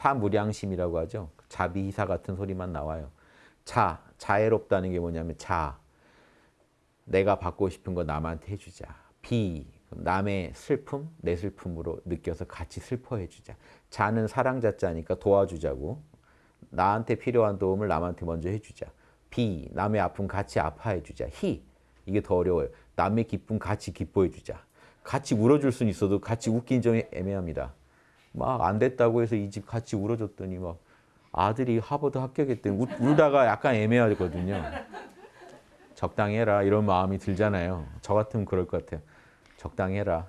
사무량심이라고 하죠. 자비희사 같은 소리만 나와요. 자, 자애롭다는 게 뭐냐면 자, 내가 받고 싶은 거 남한테 해주자. 비, 남의 슬픔, 내 슬픔으로 느껴서 같이 슬퍼해 주자. 자는 사랑자자니까 도와주자고. 나한테 필요한 도움을 남한테 먼저 해주자. 비, 남의 아픔 같이 아파해 주자. 희, 이게 더 어려워요. 남의 기쁨 같이 기뻐해 주자. 같이 울어줄 수는 있어도 같이 웃긴 좀 애매합니다. 막 안 됐다고 해서 이 집 같이 울어줬더니 막 아들이 하버드 합격했더니 울, 울다가 약간 애매하거든요. 적당히 해라 이런 마음이 들잖아요. 저 같으면 그럴 것 같아요. 적당히 해라.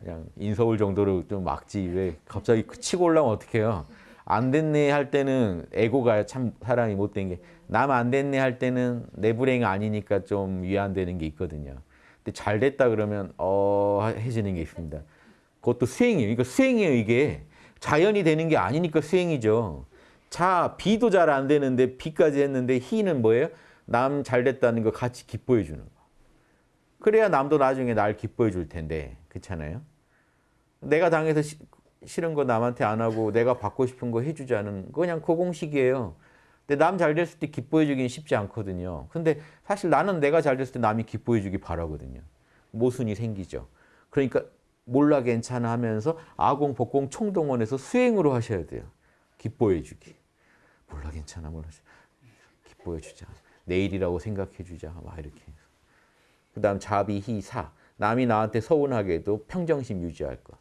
그냥 인서울 정도로 좀 막지 왜 갑자기 치고 올라오면 어떡해요. 안 됐네 할 때는 에고가 참 사람이 못된 게 남 안 됐네 할 때는 내 불행이 아니니까 좀 위안되는 게 있거든요. 근데 잘 됐다 그러면 어 해지는 게 있습니다. 그것도 수행이에요. 이거 수행이에요 이게. 자연이 되는 게 아니니까 수행이죠. 자, 비도 잘 안 되는데 비까지 했는데 희는 뭐예요? 남 잘 됐다는 거 같이 기뻐해 주는 거. 그래야 남도 나중에 날 기뻐해 줄 텐데. 그렇잖아요? 내가 당해서 시, 싫은 거 남한테 안 하고 내가 받고 싶은 거 해주자는 그냥 그 공식이에요. 근데 남 잘 됐을 때 기뻐해 주기는 쉽지 않거든요. 근데 사실 나는 내가 잘 됐을 때 남이 기뻐해 주기 바라거든요. 모순이 생기죠. 그러니까 몰라 괜찮아 하면서 아공, 복공 총동원해서 수행으로 하셔야 돼요. 기뻐해 주기. 몰라 괜찮아 몰라 기뻐해 주자. 내일이라고 생각해 주자. 막 이렇게. 그 다음 자비, 희, 사. 남이 나한테 서운하게 해도 평정심 유지할 것.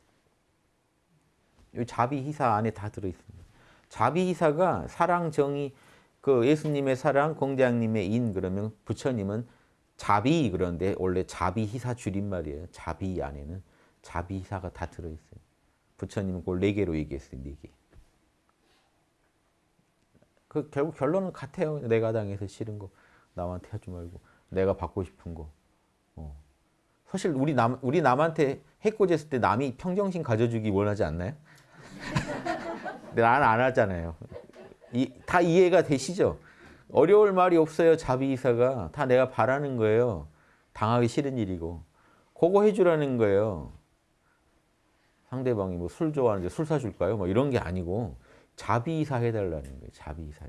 이 자비, 희사 안에 다 들어있습니다. 자비, 희사가 사랑, 정의, 그 예수님의 사랑, 공자님의 인 그러면 부처님은 자비 그런데 원래 자비, 희사 줄임말이에요. 자비 안에는 자비, 희사가 다 들어있어요. 부처님은 그걸 네 개로 얘기했어요. 네 개. 그 결국 결론은 같아요. 내가 당해서 싫은 거 남한테 하지 말고 내가 받고 싶은 거. 어. 사실 우리 남 우리 남한테 해코지했을 때 남이 평정심 가져주기 원하지 않나요? 근데 나는 안 하잖아요. 이, 다 이해가 되시죠? 어려울 말이 없어요. 자비이사가 다 내가 바라는 거예요. 당하기 싫은 일이고 그거 해주라는 거예요. 상대방이 뭐 술 좋아하는데 술 사줄까요? 뭐 이런 게 아니고 자비이사 해달라는 거예요. 자비이사.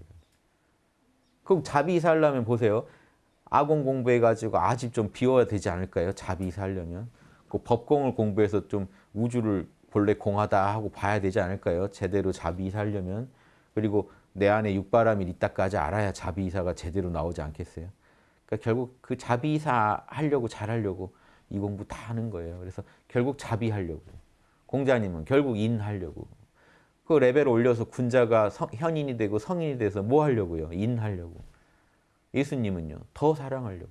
그럼 자비이사 하려면 보세요. 아공 공부해가지고 아집 좀 비워야 되지 않을까요? 자비이사 하려면. 그 법공을 공부해서 좀 우주를 본래 공하다 하고 봐야 되지 않을까요? 제대로 자비이사 하려면. 그리고 내 안에 육바람이 있다까지 알아야 자비이사가 제대로 나오지 않겠어요? 그러니까 결국 그 자비이사 하려고 잘하려고 이 공부 다 하는 거예요. 그래서 결국 자비하려고. 공자님은 결국 인하려고. 그 레벨 올려서 군자가 성, 현인이 되고 성인이 돼서 뭐 하려고요? 인하려고. 예수님은요. 더 사랑하려고.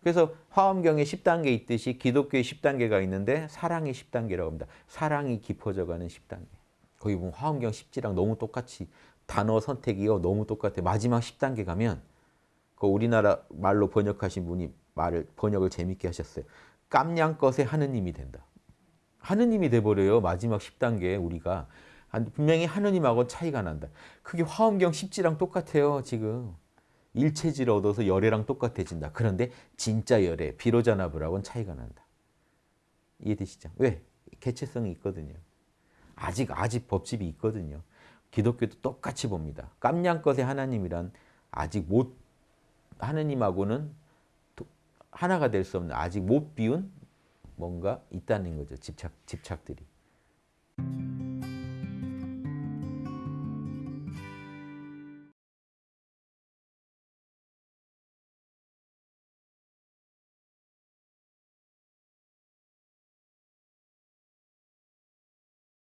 그래서 화엄경에 10단계 있듯이 기독교에 10단계가 있는데 사랑의 10단계라고 합니다. 사랑이 깊어져가는 10단계. 거기 보면 화엄경 10지랑 너무 똑같이 단어 선택이요. 너무 똑같아요. 마지막 10단계 가면 그 우리나라 말로 번역하신 분이 말을 번역을 재밌게 하셨어요. 깜냥것의 하느님이 된다. 하느님이 돼버려요. 마지막 10단계 우리가. 분명히 하느님하고 차이가 난다. 그게 화엄경 10지랑 똑같아요. 지금. 일체지를 얻어서 열애랑 똑같아진다. 그런데 진짜 열애, 비로자나브라고는 차이가 난다. 이해되시죠? 왜? 개체성이 있거든요. 아직 아직 법집이 있거든요. 기독교도 똑같이 봅니다. 깜냥것의 하나님이란 아직 못 하느님하고는 하나가 될 수 없는 아직 못 비운 뭔가 있다는 거죠. 집착 집착들이.